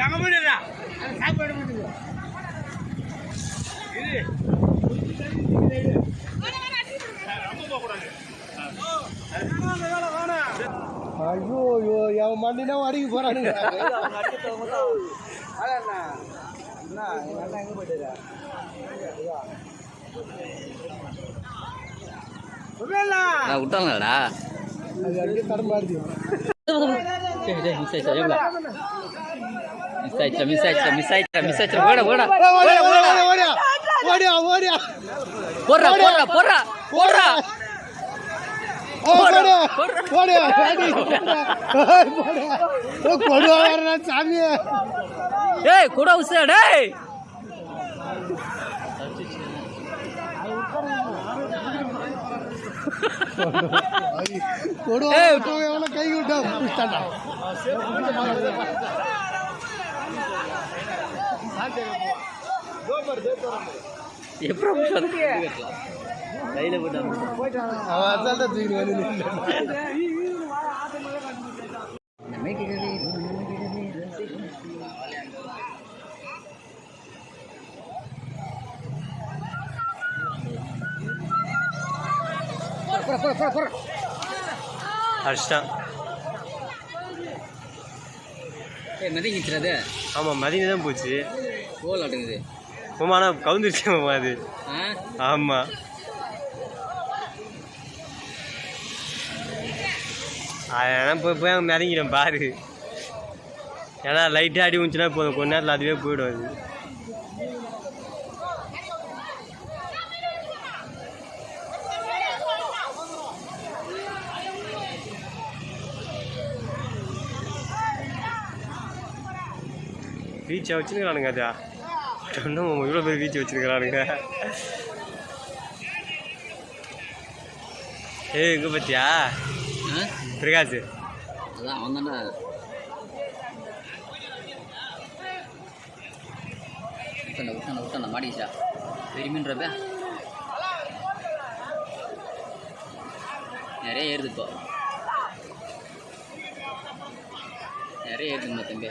எங்க போயிடுறா சாப்பாடு பண்ணுங்க இது ஐயோ ஐயோ என் மண்டினா அடிக்க போறானுங்க. விட்டாங்களா அது அடிக்க தடமாடுது மிஸ் ஆயிடுச்சா மிஸ் ஆயிடுச்சா மிஸ் ஆயிடுச்சா மிஸ் ஆயிடுச்சா ஓட ஓட ஓடியா ஓடியா ஓடியா ஓடியா போடுறா போடுறா போடுறா போடுறா ஓடியா ஓடியா கொடுவாரா சாமி கூட உசா டேய் கொடுவா எவ்வளோ கை விட்டா கையில தூக்கி வந்து? அடிச்சிட்டான் ஏய் மதிங்கிச்சுறது ஆமாம் மதியம் தான் போச்சு கோல் ஆட்டுங்குது மாமா ஆனால் கவுந்துருச்சு மாமா அது ஆமாம் அதெல்லாம் போய் போய் அங்கே மிதங்கிடும் பாரு ஏன்னா லைட்டாக அடி வந்துச்சுன்னா போதும் கொஞ்ச நேரத்தில் அதுவே போயிடும் அது ரீச்சை வச்சுருக்கிறானுங்க அதா இன்னும் இவ்வளோ பேர் ரீச் வச்சுருக்கிறானுங்க. ஏய் இங்கே பார்த்தியா பிரகாஷ். அதான் அவன் தானே விட்டான விட்டான விட்டான மாடிச்சா பெருமின்றப்ப. நிறைய ஏறுது இப்போ. நிறைய ஏறுதுங்க தம்பி.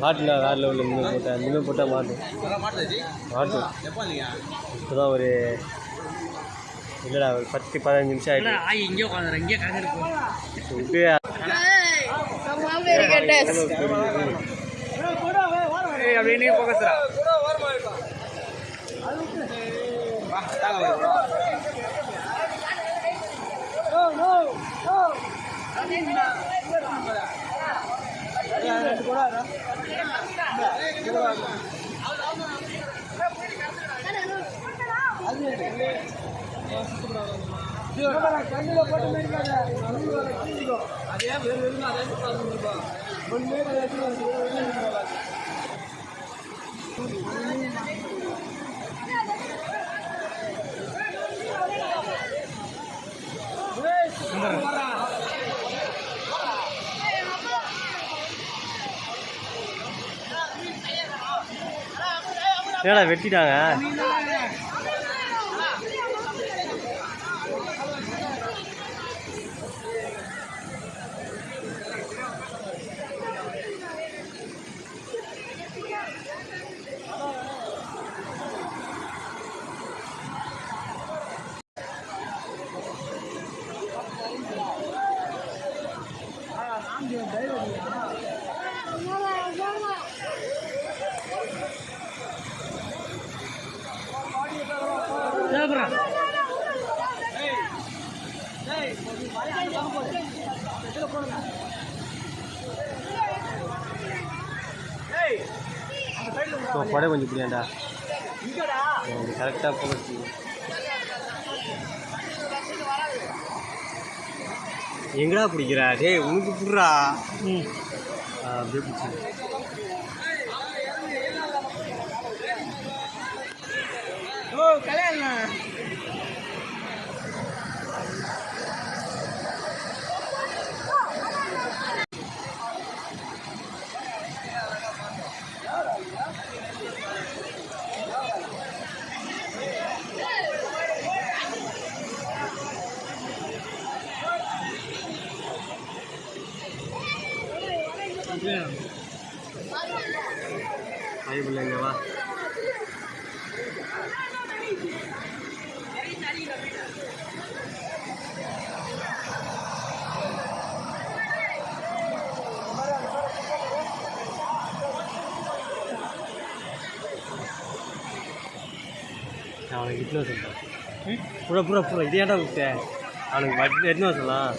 மாட்டுல வேறு லெவலில் நின்று போட்டேன் நின்று போட்டால் மாட்டும் மாட்டும் இப்போ தான் ஒரு இல்லைடா ஒரு பத்து பதினஞ்சு நிமிஷம் ஆகிட்டு ஆய் இங்கே உட்காந்துரு இங்கே அதே விட்டு அப்படியே நீ போக்கஸ்ரா என்னடா வெட்டிட்டாங்க? படம் கொஞ்சம் புரியாண்டா கரெக்டாக போக எங்கடா பிடிக்கிறா? டேய் உனக்கு புடுறா. அப்படியே பிடிச்சி. ஓ கல்யாணம் இட்னு சொல்கிறேன் புற புற புற. இது ஏன்டா விட்டேன் அவனுக்கு வட்டி எட்டுன்னு சொல்லலாம்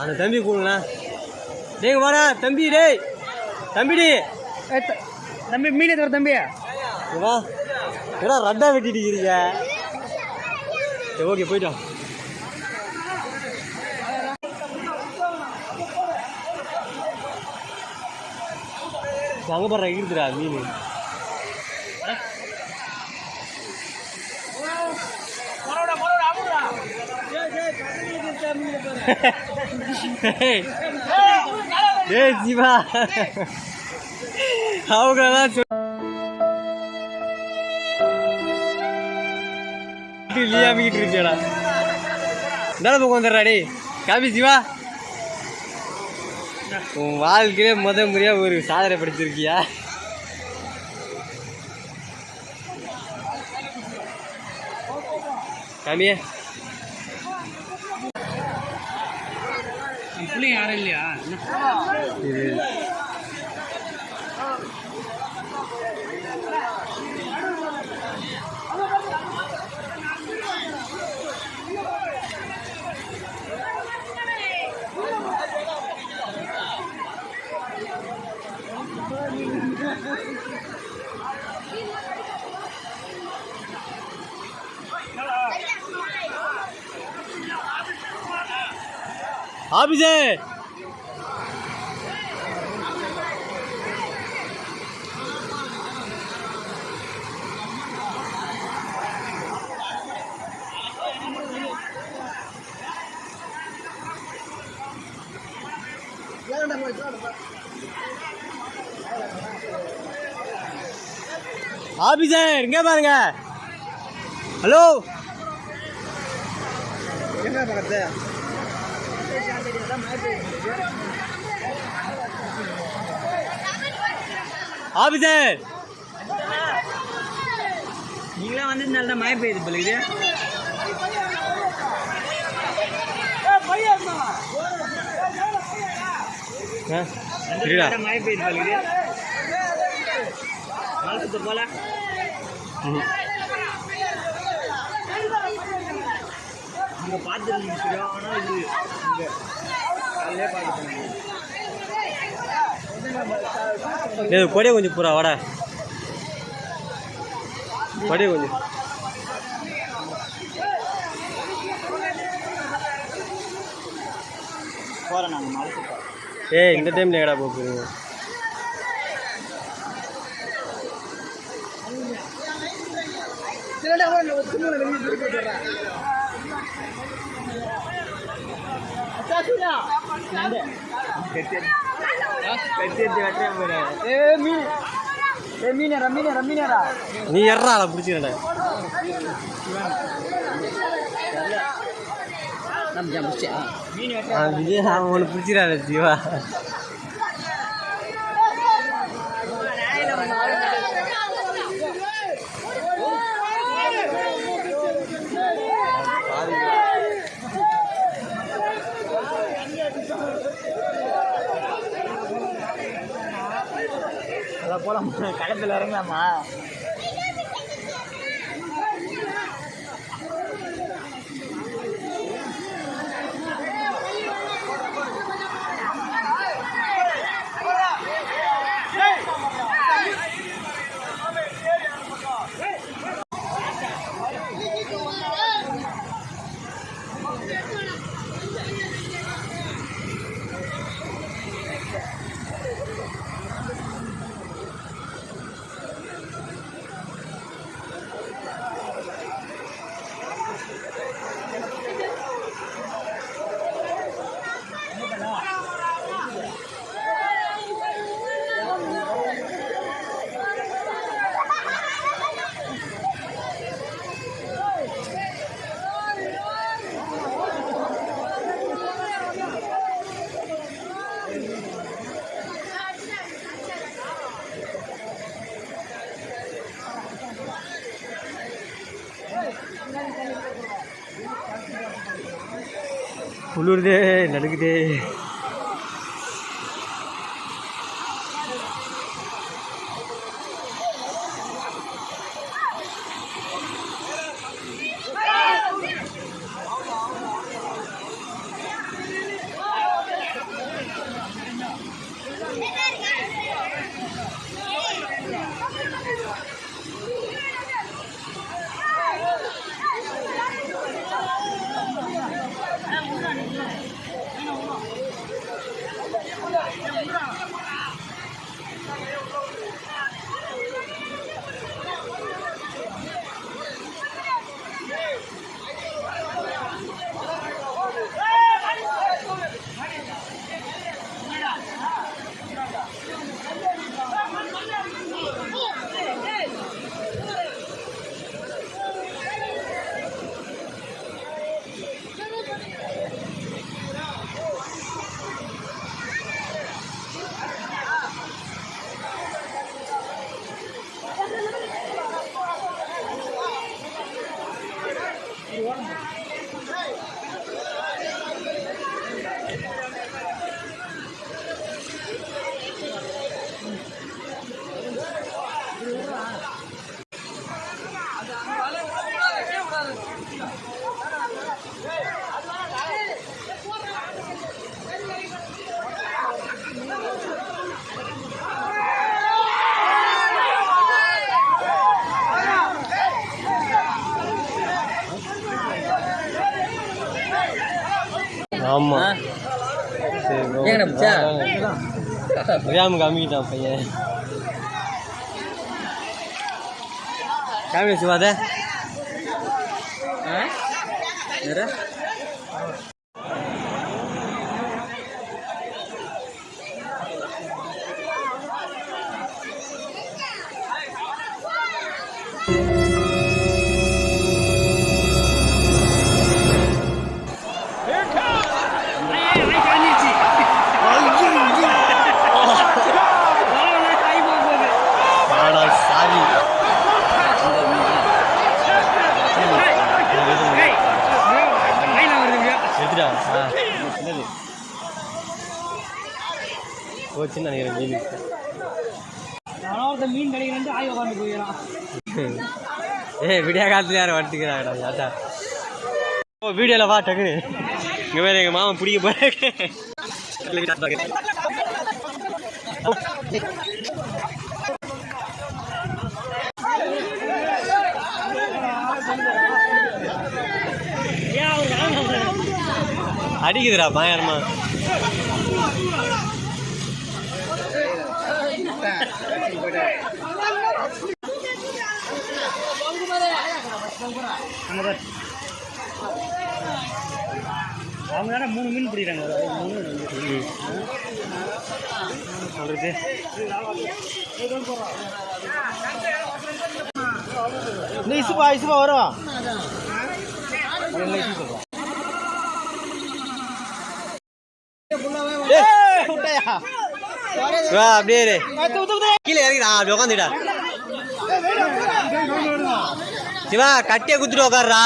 அந்த தம்பி கூடுங்களா. டேய் வாடா தம்பி டேய். தம்பிடி. தம்பி மீனே தவிர தம்பி. ஏடா ரட்டா வெட்டிட்டு இருக்கிறீங்க சரி ஓகே போயிட்டோம் அங்கே பாரு இருக்குதுடா மீன் டேய் சிவா அவங்களாம் சொல் லியாமிக்கிட்டு இருக்கியாடா இந்தாட பக்கம் வந்துடுறா டேய் காபி சிவா உன் வாழ்க்கையிலே முத முறையாக ஒரு சாதனை படைச்சிருக்கியா? காமியே பிள்ளைங்க யாரும் இல்லையா? இது ஆபிஸே இங்க பாருங்க. ஹலோ என்ன பக்கத்து ஆபிசர் நீங்களாம் வந்ததுனால தான் மழை பெய்யுது பிள்ளைக்கு சரிடா மழை பெய்யுது சுத்த போல. அங்கே பார்த்துருந்துச்சு ஆனால் இது இங்கே. பார்த்துட்டு ஏய் கொடிய கொஞ்சம் பூரா வாடா. கொடிய கொஞ்சம். போகிறேன் நாங்கள் ஏய் இந்த டைம்ல எங்கடா போக போறீங்க? நீ எறா பிடிச்சிடா நம்ம ஜம்பிச்சா விஜய் அவன் ஒன்று பிடிச்சிடாத ஜீவா. போகலாமா களத்தில் இறங்கலாமா? குளிருதே நடுக்குதே பிடிச்சா? தெரியாம காமிக்கிட்டான் பையன். காமி சிவாத? வேறு போச்சுன்னு நினைக்கிறேன் மீன் மீன் கிடைக்கிறேன் ஆய் உட்காந்து போயிடலாம். ஏய் விடியா காலத்துல யாரும் வட்டுக்கிறாங்கடா யாத்தா? ஓ வீடியோவில் வா டக்குன்னு இங்கே வேறு எங்கள் மாமன் பிடிக்க போகிறேன் அடிக்குதுடா பயங்கரமா. அவங்க தானே மூணு மீன் பிடிக்கிறாங்க மூணு சொல்றது இந்த இசுப்பா இசுப்பா வரும் வா அப்படியே இரு. கீழே இறங்கிடா அப்படி உட்காந்துடா சிவா கட்டியை குத்துட்டு உட்காருடா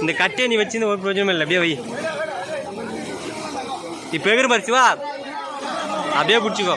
இந்த கட்டியை நீ வச்சு ஒரு பிரயோஜனமும் இல்லை. அப்படியே வை. இப்போ எகிற பாரு சிவா. அப்படியே பிடிச்சிக்கோ.